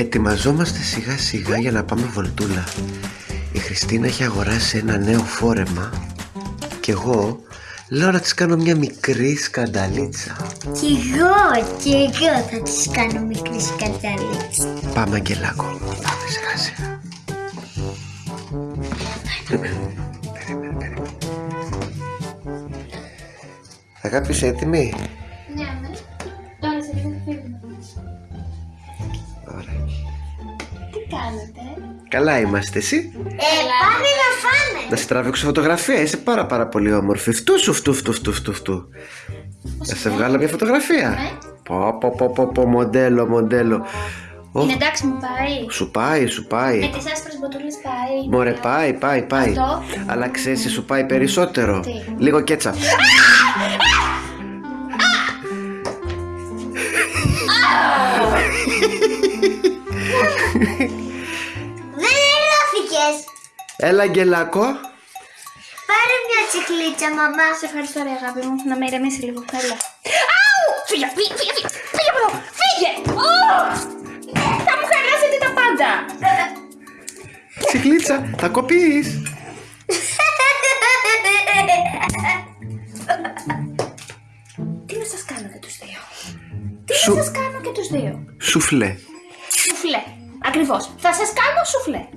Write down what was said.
Ετοιμαζόμαστε σιγά σιγά για να πάμε βολτούλα Η Χριστίνα έχει αγοράσει ένα νέο φόρεμα Και εγώ λέω να της κάνω μια μικρή σκανταλίτσα Κι εγώ, κι εγώ θα της κάνω μικρή σκανταλίτσα. Πάμε Αγγελάκο Πάμε σιγά σιγά Περίμενε, περίμενε Αγάπη είσαι έτοιμη; Ναι, ναι. Τώρα σε λίγο θα φύγουμε. Τι κάνετε; Καλά είμαστε εσύ; Ε, πάμε να φάμε. Να σε τραβήξω φωτογραφία, είσαι πάρα πάρα πολύ όμορφη. Φτού σου, φτού, φτού, φτού, φτού, φτού. Να σε βγάλω μια φωτογραφία. Ναι. Πω, πω, πω, πω, πω, μοντέλο, μοντέλο. Ω, Είναι εντάξει μου πάει. σου πάει, σου πάει. Με τις άσπρες μποτούλες πάει. Μωρέ, πάει, πάει, πάει. Αυτό. Αλλά ξέρεις, τι σου πάει περισσότερο. Τι; Λίγο κέτσα. Δεν ελώθηκες. Έλα, Αγγελάκο. Πάρε μια τσικλίτσα, μαμά. Σε ευχαριστώ ρε αγάπη μου. Να με ηρεμήσει λίγο. Έλα. Αου! Φύγε, φύγε, φύγε, φύγε. Φύγε από εδώ. Φύγε. Ω! Θα μου χαλάσετε τα πάντα. Τσιχλίτσα, θα κοπείς. Τι να σας κάνω και τους δύο; Τι Σου- να σας κάνω και τους δύο; Σουφλέ. Σουφλέ. Ακριβώς. Θα σας κάνω σουφλέ.